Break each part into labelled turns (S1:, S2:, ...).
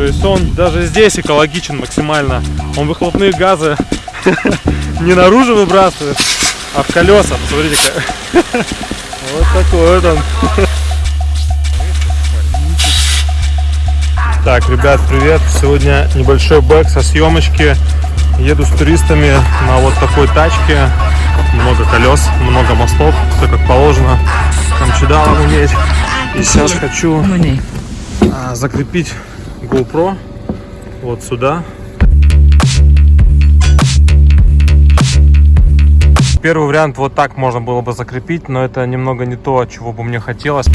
S1: То есть он даже здесь экологичен максимально. Он выхлопные газы не наружу выбрасывает, а в колеса. Посмотрите-ка. Вот такой вот он. Так, ребят, привет. Сегодня небольшой бэк со съемочки. Еду с туристами на вот такой тачке. Много колес, много мостов, все как положено. Камчедалом уметь. И сейчас хочу а, закрепить GoPro вот сюда. Первый вариант вот так можно было бы закрепить, но это немного не то, чего бы мне хотелось.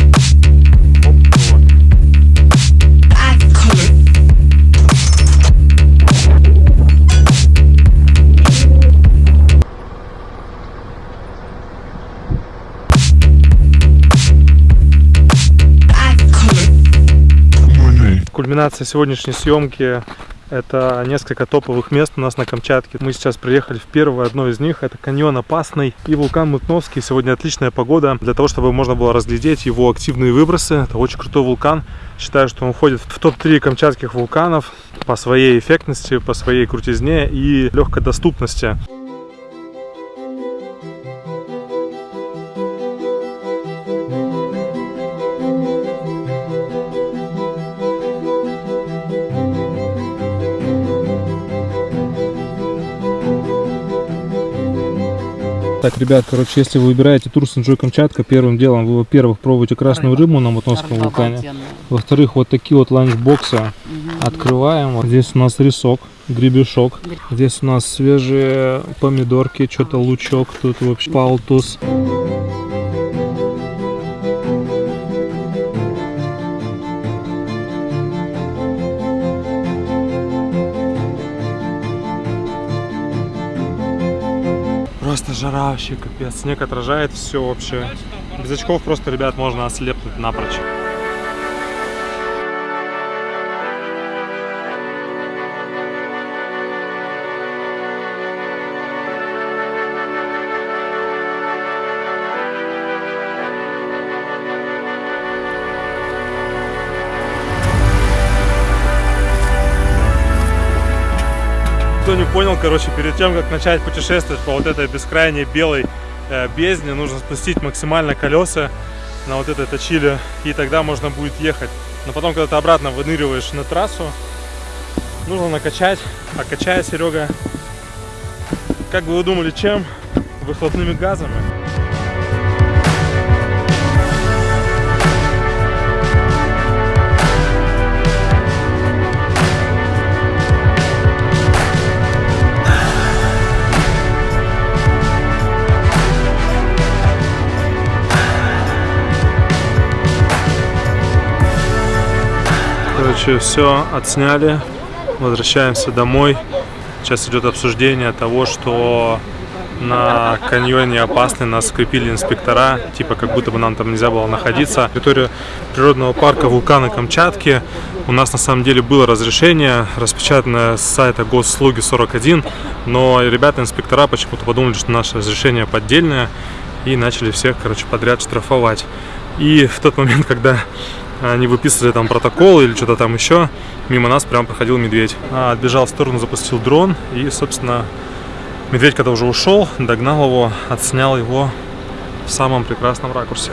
S1: Кульминация сегодняшней съемки это несколько топовых мест у нас на Камчатке. Мы сейчас приехали в первое, одно из них. Это каньон Опасный и вулкан Мутновский. Сегодня отличная погода для того, чтобы можно было разглядеть его активные выбросы. Это очень крутой вулкан. Считаю, что он входит в топ-3 камчатских вулканов по своей эффектности, по своей крутизне и легкой доступности. Так, ребят, короче, если вы выбираете тур с Enjoy Камчатка, первым делом вы, во-первых, пробуете красную рыбу на Матонском вулкане. Во-вторых, вот такие вот ланчбоксы угу. открываем. Вот здесь у нас рисок, гребешок. Здесь у нас свежие помидорки, что-то лучок, тут вообще палтус. Просто жара вообще капец. Снег отражает все вообще. Без очков просто, ребят, можно ослепнуть напрочь. Кто не понял, короче, перед тем, как начать путешествовать по вот этой бескрайней белой э, бездне, нужно спустить максимально колеса на вот этой точиле, и тогда можно будет ехать. Но потом, когда ты обратно выныриваешь на трассу, нужно накачать. А качая, Серега, как бы вы думали, чем? Выхлопными газами. Короче, все отсняли, возвращаемся домой. Сейчас идет обсуждение того, что на каньоне опасный нас скрепили инспектора, типа как будто бы нам там нельзя было находиться. Территория природного парка вулкана Камчатки. У нас на самом деле было разрешение, распечатанное с сайта Госслуги 41, но ребята инспектора почему-то подумали, что наше разрешение поддельное и начали всех, короче, подряд штрафовать. И в тот момент, когда они выписывали там протокол или что-то там еще, мимо нас прям проходил медведь. А, отбежал в сторону, запустил дрон, и, собственно, медведь, когда уже ушел, догнал его, отснял его в самом прекрасном ракурсе.